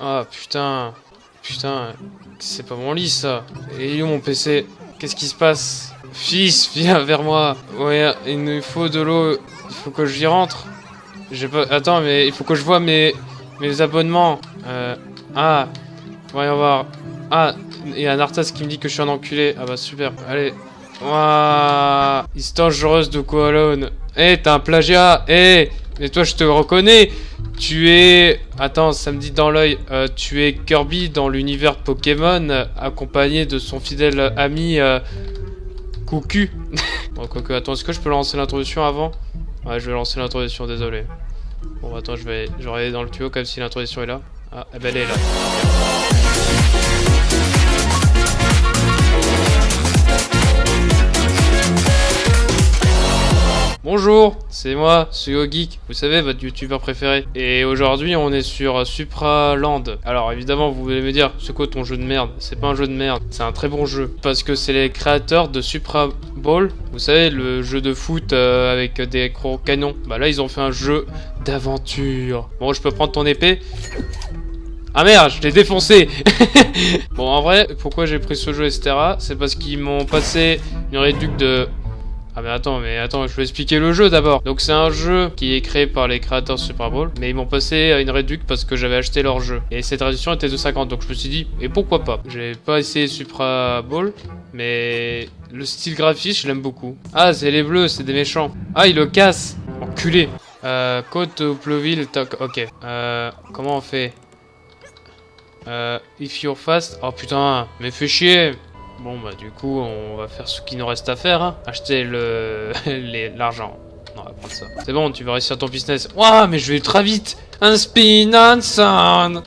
Ah putain. Putain. C'est pas mon lit ça. Et où mon PC Qu'est-ce qui se passe? Fils, viens vers moi. Ouais, il nous faut de l'eau. Il faut que j'y rentre. J'ai pas... Attends, mais il faut que je vois mes... Mes abonnements. Euh... Ah. Voyons voir. Ah, il y a un Arthas qui me dit que je suis un enculé. Ah bah super. Allez. Waouh. Histoire dangereuse de Koalone. Eh, t'as un plagiat. Eh. Toi, je te reconnais. Tu es... Attends, ça me dit dans l'œil. Euh, tu es Kirby dans l'univers Pokémon, accompagné de son fidèle ami euh, Coucu. bon, quoique, attends, est-ce que je peux lancer l'introduction avant? Ouais, je vais lancer l'introduction, désolé. Bon, attends, je vais, je vais regarder dans le tuyau comme si l'introduction est là. Ah, eh ben elle est là. Bonjour, c'est moi, Suyo Geek, vous savez, votre youtubeur préféré. Et aujourd'hui, on est sur Supraland. Alors évidemment, vous voulez me dire, c'est quoi ton jeu de merde? C'est pas un jeu de merde, c'est un très bon jeu. Parce que c'est les créateurs de Supra Ball, vous savez, le jeu de foot euh, avec des gros canons. Bah là, ils ont fait un jeu d'aventure. Bon, je peux prendre ton épée? Ah merde, je l'ai défoncé Bon, en vrai, pourquoi j'ai pris ce jeu, etc. C'est parce qu'ils m'ont passé une réduc de ah mais attends, mais attends, je vais expliquer le jeu d'abord. Donc c'est un jeu qui est créé par les créateurs Super Bowl, mais ils m'ont passé à une réduction parce que j'avais acheté leur jeu. Et cette réduction était de 50, donc je me suis dit, et pourquoi pas? J'ai pas essayé Supra Bowl, mais le style graphique, je l'aime beaucoup. Ah, c'est les bleus, c'est des méchants. Ah, il le casse Enculé Euh, côte ou Ploville, toc, ok. Euh, comment on fait? Euh, if you're fast... Oh putain, mais fais chier Bon bah du coup on va faire ce qu'il nous reste à faire, hein. acheter le l'argent. Non, on va prendre ça. C'est bon, tu vas réussir ton business. Ouah, mais je vais ultra vite Un spin and sound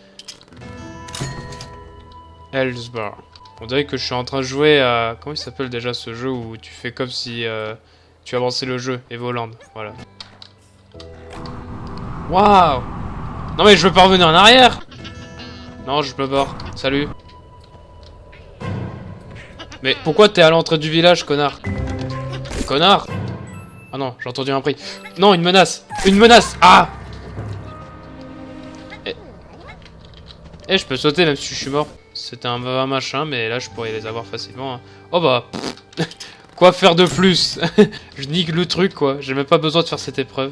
Ellsbar. On dirait que je suis en train de jouer à... Comment il s'appelle déjà ce jeu où tu fais comme si euh, tu avançais le jeu Evoland, voilà. Waouh Non mais je veux pas revenir en arrière Non, je peux pas. Salut mais pourquoi t'es à l'entrée du village, connard Connard Ah non, j'ai entendu un prix. Non, une menace Une menace Ah Eh, eh je peux sauter même si je suis mort. C'était un, un machin, mais là, je pourrais les avoir facilement. Hein. Oh bah... quoi faire de plus Je nique le truc, quoi. J'ai même pas besoin de faire cette épreuve.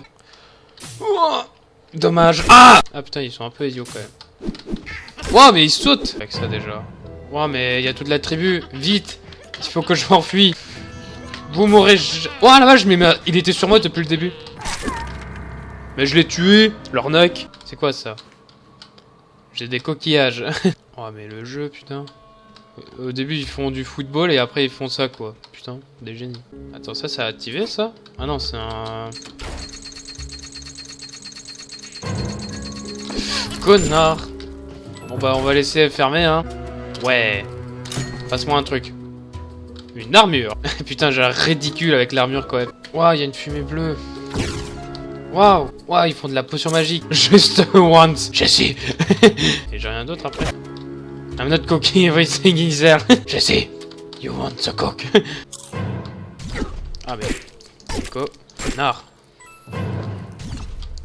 dommage. Ah Ah putain, ils sont un peu idiots, quand même. Wow, mais ils sautent Avec ça, déjà. Ouais, mais il y a toute la tribu. Vite Il faut que je m'enfuis. Vous m'aurez... Oh la vache, mais il était sur moi depuis le début. Mais je l'ai tué, l'arnaque. C'est quoi ça? J'ai des coquillages. oh mais le jeu, putain. Au début, ils font du football et après, ils font ça, quoi. Putain, des génies. Attends, ça, ça a activé, ça? Ah non, c'est un... Connard Bon bah, on va laisser fermer, hein. Ouais. Passe-moi un truc. Une armure. Putain, j'ai l'air ridicule avec l'armure quand même. Waouh, il y a une fumée bleue. Waouh, waouh, ils font de la potion magique. Juste once. Jesse. Et j'ai rien d'autre après. I'm not cooking everything is there. Jesse, you want the cook. ah mais. Coco. Nard.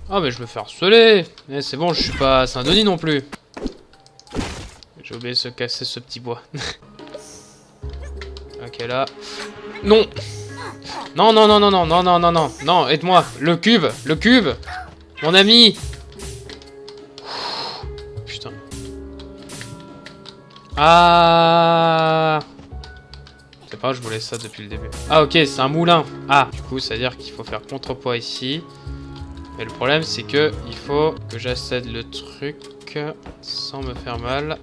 Ah mais je me fais harceler. Eh, c'est bon, je suis pas Saint-Denis non plus. J'ai oublié de se casser ce petit bois. ok, là. Non Non, non, non, non, non, non, non, non, non, non, aide-moi Le cube Le cube Mon ami Putain. Ah C'est pas, je voulais ça depuis le début. Ah, ok, c'est un moulin. Ah, du coup, ça veut dire qu'il faut faire contrepoids ici. Mais le problème, c'est que il faut que j'accède le truc sans me faire mal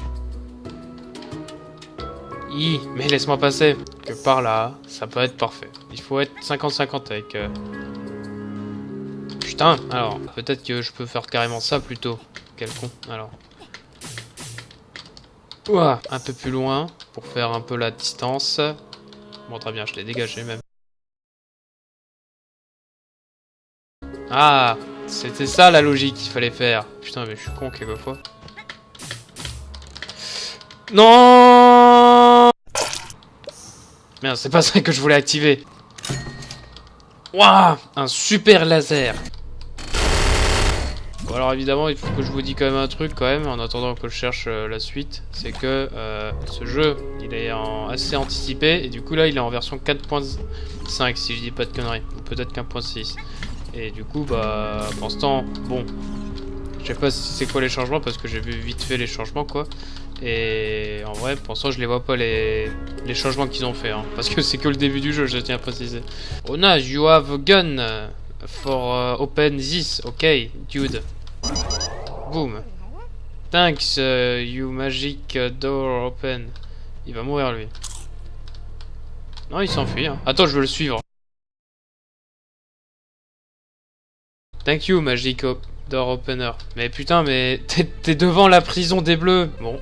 mais laisse-moi passer. Que par là, ça peut être parfait. Il faut être 50-50 avec... Euh, Putain, alors, peut-être que je peux faire carrément ça plutôt. Quel con, alors. Ouah, un peu plus loin, pour faire un peu la distance. Bon, très bien, je l'ai dégagé même. Ah, c'était ça la logique qu'il fallait faire. Putain, mais je suis con quelquefois. Non Merde, c'est pas ça que je voulais activer. Waouh Un super laser. Bon, alors évidemment, il faut que je vous dise quand même un truc quand même, en attendant que je cherche euh, la suite, c'est que euh, ce jeu, il est en assez anticipé, et du coup là, il est en version 4.5, si je dis pas de conneries, ou peut-être qu'1.6. Et du coup, bah, pour l'instant, bon, je sais pas si c'est quoi les changements, parce que j'ai vu vite fait les changements, quoi. Et en vrai, pour l'instant, je les vois pas les, les changements qu'ils ont fait, hein, parce que c'est que le début du jeu, je tiens à préciser. Ona, you have a gun for uh, open this, ok, dude. Boom. Thanks, uh, you magic door open. Il va mourir lui. Non, il s'enfuit. Hein. Attends, je veux le suivre. Thank you, magic door opener. Mais putain, mais t'es devant la prison des bleus. Bon.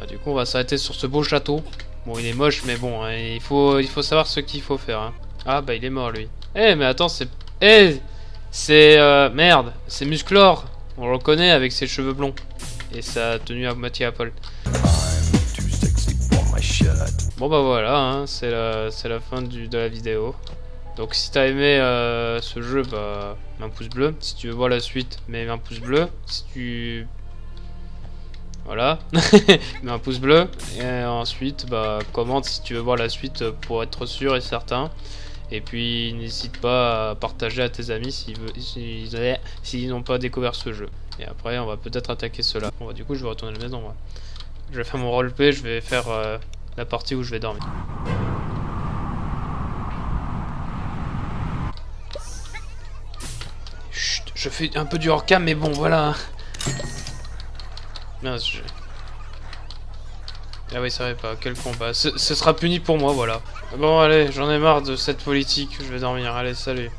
Bah, du coup, on va s'arrêter sur ce beau château. Bon, il est moche, mais bon, hein, il, faut, il faut savoir ce qu'il faut faire. Hein. Ah, bah, il est mort, lui. Eh, mais attends, c'est... Eh C'est... Euh, merde, c'est Musclor. On le reconnaît avec ses cheveux blonds. Et sa tenue à moitié Apple. Bon bah voilà, hein, c'est la, la fin du, de la vidéo. Donc si t'as aimé euh, ce jeu, bah mets un pouce bleu. Si tu veux voir la suite, mets un pouce bleu. Si tu... Voilà, mets un pouce bleu. Et ensuite, bah commente si tu veux voir la suite pour être sûr et certain. Et puis n'hésite pas à partager à tes amis s'ils n'ont pas découvert ce jeu. Et après on va peut-être attaquer cela. Bon bah du coup je vais retourner à la maison. Je vais faire mon roleplay, je vais faire euh, la partie où je vais dormir. Chut, je fais un peu du hors-cam mais bon voilà. Je... Ah oui, ça va pas, quel combat. Ce sera puni pour moi, voilà. Bon, allez, j'en ai marre de cette politique, je vais dormir. Allez, salut.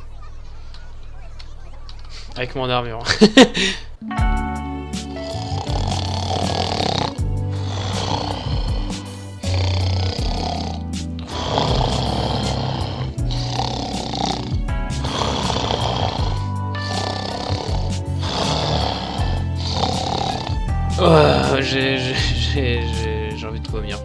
Avec mon armure. j'ai... envie de vomir.